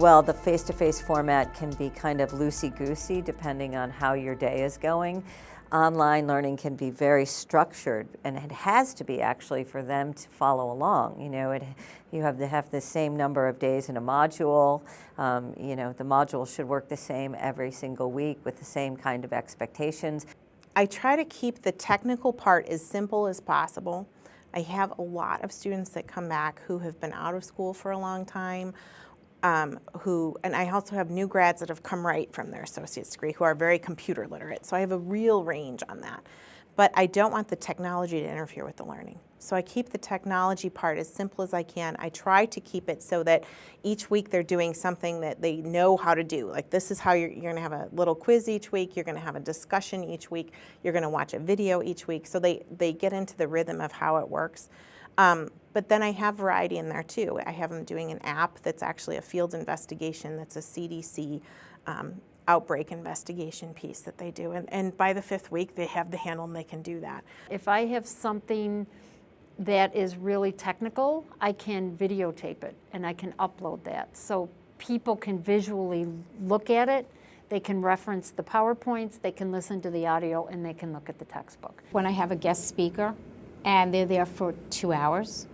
Well, the face-to-face -face format can be kind of loosey-goosey depending on how your day is going. Online learning can be very structured, and it has to be actually for them to follow along. You know, it, you have to have the same number of days in a module. Um, you know, the module should work the same every single week with the same kind of expectations. I try to keep the technical part as simple as possible. I have a lot of students that come back who have been out of school for a long time, um, who, and I also have new grads that have come right from their associate's degree who are very computer literate. So I have a real range on that but I don't want the technology to interfere with the learning. So I keep the technology part as simple as I can. I try to keep it so that each week they're doing something that they know how to do. Like this is how you're, you're gonna have a little quiz each week, you're gonna have a discussion each week, you're gonna watch a video each week. So they, they get into the rhythm of how it works. Um, but then I have variety in there too. I have them doing an app that's actually a field investigation that's a CDC um, outbreak investigation piece that they do. And, and by the fifth week, they have the handle and they can do that. If I have something that is really technical, I can videotape it and I can upload that. So people can visually look at it, they can reference the PowerPoints, they can listen to the audio, and they can look at the textbook. When I have a guest speaker and they're there for two hours,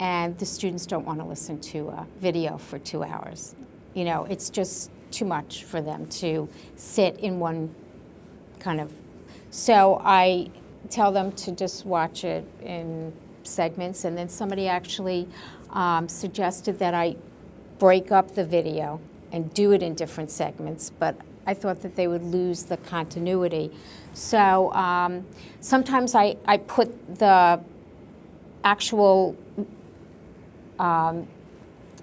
and the students don't want to listen to a video for two hours. You know, it's just too much for them to sit in one kind of. So I tell them to just watch it in segments, and then somebody actually um, suggested that I break up the video and do it in different segments, but I thought that they would lose the continuity. So um, sometimes I, I put the actual um,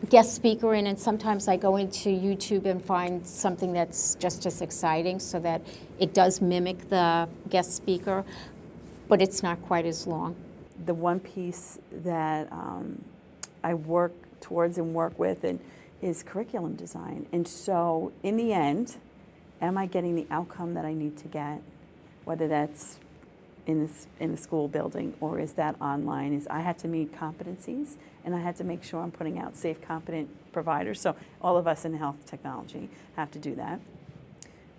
guest speaker in and sometimes I go into YouTube and find something that's just as exciting so that it does mimic the guest speaker, but it's not quite as long. The one piece that um, I work towards and work with and is curriculum design. And so in the end, am I getting the outcome that I need to get? Whether that's in, this, in the school building or is that online is I had to meet competencies and I had to make sure I'm putting out safe, competent providers. So all of us in health technology have to do that.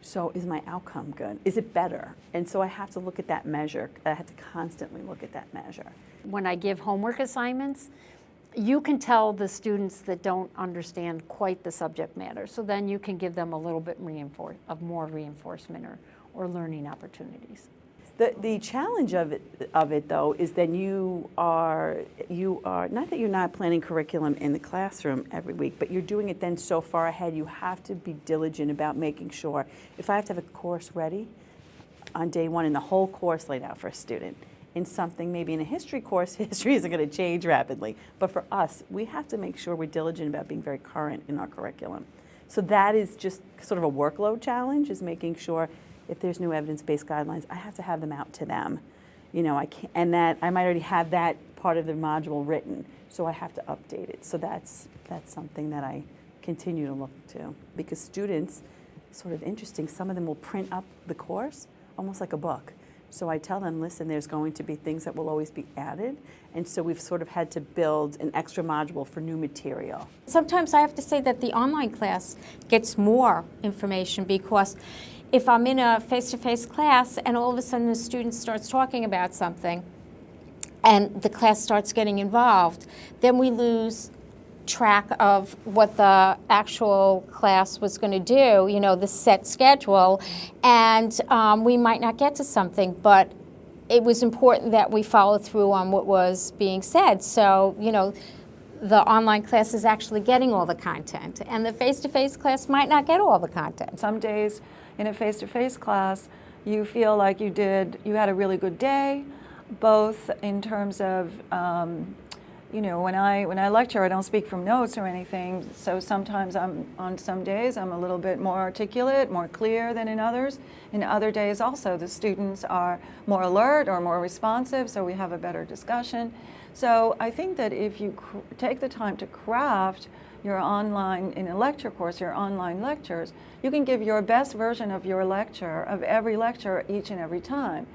So is my outcome good? Is it better? And so I have to look at that measure. I have to constantly look at that measure. When I give homework assignments, you can tell the students that don't understand quite the subject matter. So then you can give them a little bit of more reinforcement or, or learning opportunities. The, the challenge of it, of it, though, is that you are, you are, not that you're not planning curriculum in the classroom every week, but you're doing it then so far ahead, you have to be diligent about making sure, if I have to have a course ready on day one and the whole course laid out for a student, in something, maybe in a history course, history isn't going to change rapidly. But for us, we have to make sure we're diligent about being very current in our curriculum. So that is just sort of a workload challenge, is making sure if there's new evidence-based guidelines, I have to have them out to them. You know, I can't, and that I might already have that part of the module written, so I have to update it. So that's, that's something that I continue to look to because students, sort of interesting, some of them will print up the course almost like a book. So I tell them, listen, there's going to be things that will always be added. And so we've sort of had to build an extra module for new material. Sometimes I have to say that the online class gets more information because if I'm in a face-to-face -face class and all of a sudden the student starts talking about something and the class starts getting involved, then we lose track of what the actual class was going to do, you know, the set schedule, and um, we might not get to something, but it was important that we follow through on what was being said. So, you know, the online class is actually getting all the content, and the face-to-face -face class might not get all the content. Some days in a face-to-face -face class, you feel like you did, you had a really good day, both in terms of, um, you know, when I, when I lecture, I don't speak from notes or anything, so sometimes I'm, on some days, I'm a little bit more articulate, more clear than in others. In other days also, the students are more alert or more responsive, so we have a better discussion. So I think that if you take the time to craft your online, in a lecture course, your online lectures, you can give your best version of your lecture, of every lecture, each and every time.